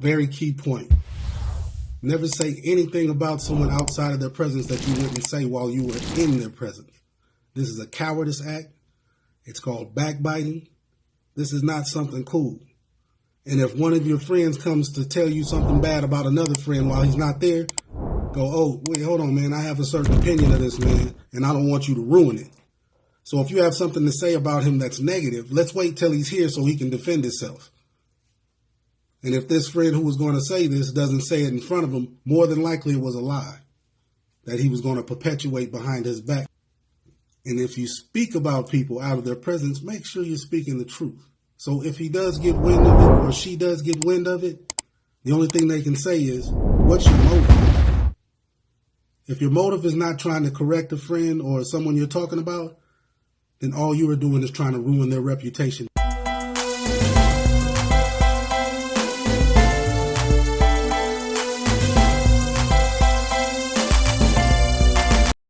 Very key point. Never say anything about someone outside of their presence that you wouldn't say while you were in their presence. This is a cowardice act. It's called backbiting. This is not something cool. And if one of your friends comes to tell you something bad about another friend while he's not there, go, oh, wait, hold on, man. I have a certain opinion of this man, and I don't want you to ruin it. So if you have something to say about him that's negative, let's wait till he's here so he can defend himself. And if this friend who was going to say this doesn't say it in front of him, more than likely it was a lie that he was going to perpetuate behind his back. And if you speak about people out of their presence, make sure you're speaking the truth. So if he does get wind of it or she does get wind of it, the only thing they can say is, what's your motive? If your motive is not trying to correct a friend or someone you're talking about, then all you are doing is trying to ruin their reputation